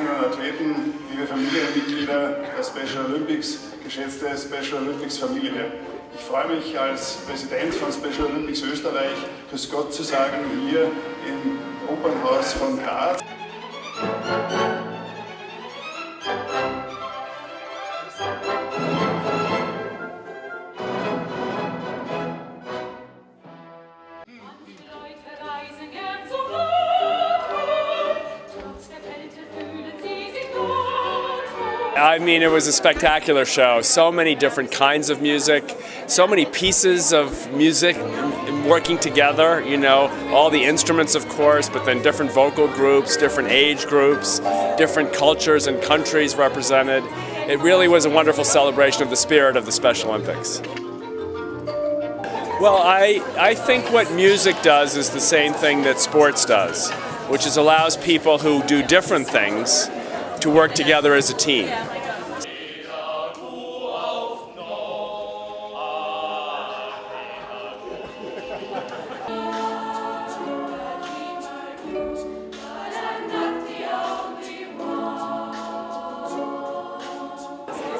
Athleten, liebe Familienmitglieder der Special Olympics, geschätzte Special Olympics Familie. Ich freue mich als Präsident von Special Olympics Österreich, Grüß Gott zu sagen, hier im Opernhaus von Graz. I mean, it was a spectacular show. So many different kinds of music, so many pieces of music working together, you know, all the instruments, of course, but then different vocal groups, different age groups, different cultures and countries represented. It really was a wonderful celebration of the spirit of the Special Olympics. Well, I, I think what music does is the same thing that sports does, which is allows people who do different things to work together as a team.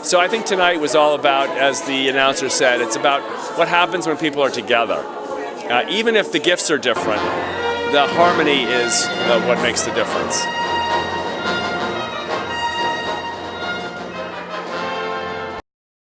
So I think tonight was all about, as the announcer said, it's about what happens when people are together. Uh, even if the gifts are different, the harmony is uh, what makes the difference.